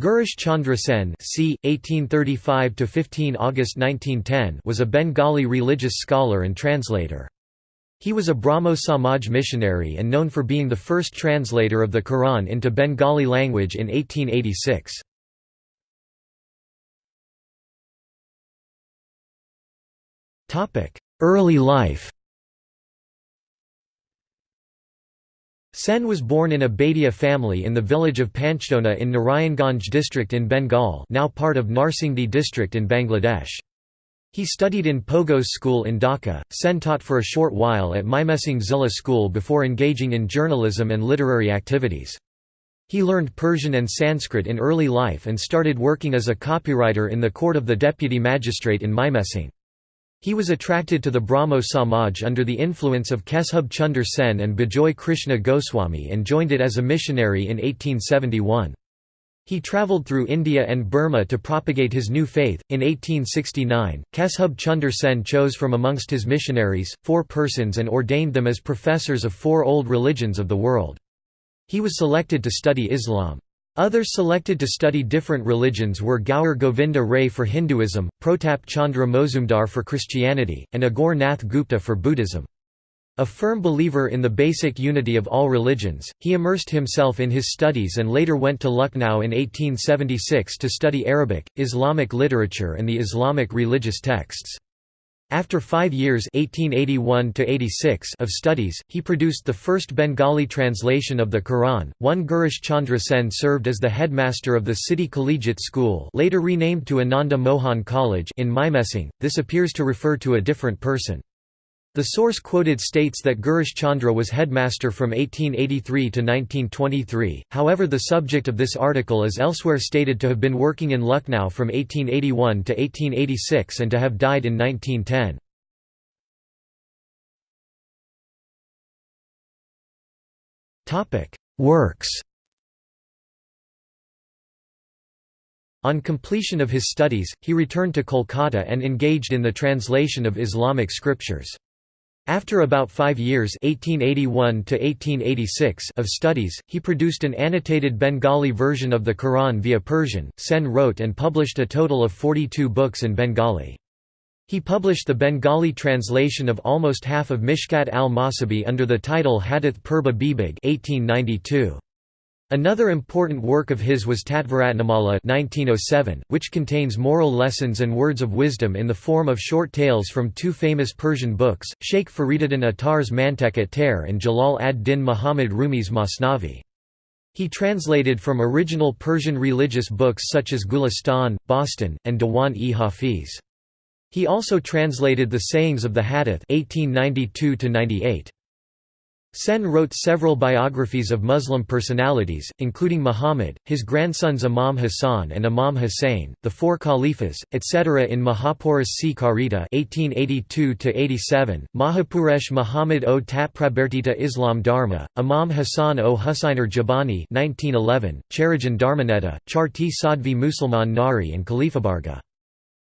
Girish Chandra Sen c. 1835–15 August 1910 was a Bengali religious scholar and translator. He was a Brahmo Samaj missionary and known for being the first translator of the Quran into Bengali language in 1886. Early life Sen was born in a Baidiya family in the village of Panchdona in Narayanganj district in Bengal now part of Narsingdi district in Bangladesh. He studied in Pogos school in Dhaka. Sen taught for a short while at Mymensingh Zilla school before engaging in journalism and literary activities. He learned Persian and Sanskrit in early life and started working as a copywriter in the court of the deputy magistrate in Mymensingh. He was attracted to the Brahmo Samaj under the influence of Keshub Chunder Sen and Bijoy Krishna Goswami and joined it as a missionary in 1871. He travelled through India and Burma to propagate his new faith. In 1869, Keshub Chunder Sen chose from amongst his missionaries, four persons and ordained them as professors of four old religions of the world. He was selected to study Islam. Others selected to study different religions were Gaur Govinda Ray for Hinduism, Protap Chandra Mozumdar for Christianity, and Aghore Nath Gupta for Buddhism. A firm believer in the basic unity of all religions, he immersed himself in his studies and later went to Lucknow in 1876 to study Arabic, Islamic literature and the Islamic religious texts. After five years 1881 of studies, he produced the first Bengali translation of the Quran. One Girish Chandra Sen served as the headmaster of the City Collegiate School later renamed to Ananda Mohan College in Mymensingh, this appears to refer to a different person. The source quoted states that Girish Chandra was headmaster from 1883 to 1923, however the subject of this article is elsewhere stated to have been working in Lucknow from 1881 to 1886 and to have died in 1910. Works On completion of his studies, he returned to Kolkata and engaged in the translation of Islamic scriptures. After about five years 1881 of studies, he produced an annotated Bengali version of the Quran via Persian. Sen wrote and published a total of 42 books in Bengali. He published the Bengali translation of almost half of Mishkat al-Masabih under the title Hadith Purba Bibig 1892. Another important work of his was Tattvaratnamala 1907, which contains moral lessons and words of wisdom in the form of short tales from two famous Persian books, Sheikh Fariduddin Attar's Mantek-e-Tarikh and Jalal ad-Din Muhammad Rumi's Masnavi. He translated from original Persian religious books such as Gulistan, Bostan, and Diwan-e-Hafiz. He also translated the sayings of the Hadith 1892 -98. Sen wrote several biographies of Muslim personalities, including Muhammad, his grandsons Imam Hassan and Imam Hussein, the four Caliphs, etc. in Mahapurush C. Karita (1882–87), Mahapurush Muhammad o Tatprabartita Islam Dharma, Imam Hassan o Husainer Jabani (1911), Charajan Dharmanetta, Charti Sadvi Musalman Nari, and Khalifabarga.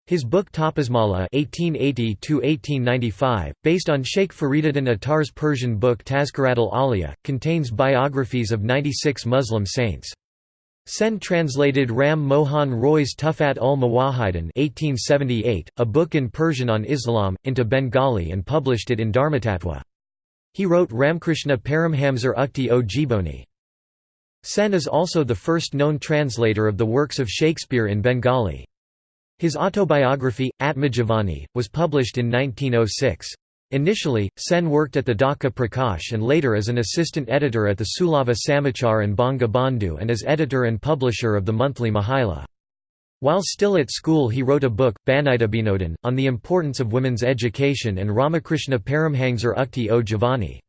His book Tapasmala (1880–1895), based on Sheikh Fariduddin Attar's Persian book Tazkirat al-Awliya, contains biographies of 96 Muslim saints. Sen translated Ram Mohan Roy's Tufat ul Mawahidin (1878), a book in Persian on Islam, into Bengali and published it in Dharmatatwa. He wrote Ramkrishna Paramhamsar Ukti o Jiboni. Sen is also the first known translator of the works of Shakespeare in Bengali. His autobiography, Atmajivani, was published in 1906. Initially, Sen worked at the Dhaka Prakash and later as an assistant editor at the Sulava Samachar and Banga Bandhu and as editor and publisher of the monthly Mahila. While still at school he wrote a book, Banidabinodan, on the importance of women's education and Ramakrishna Paramhangsar Ukti o Javani.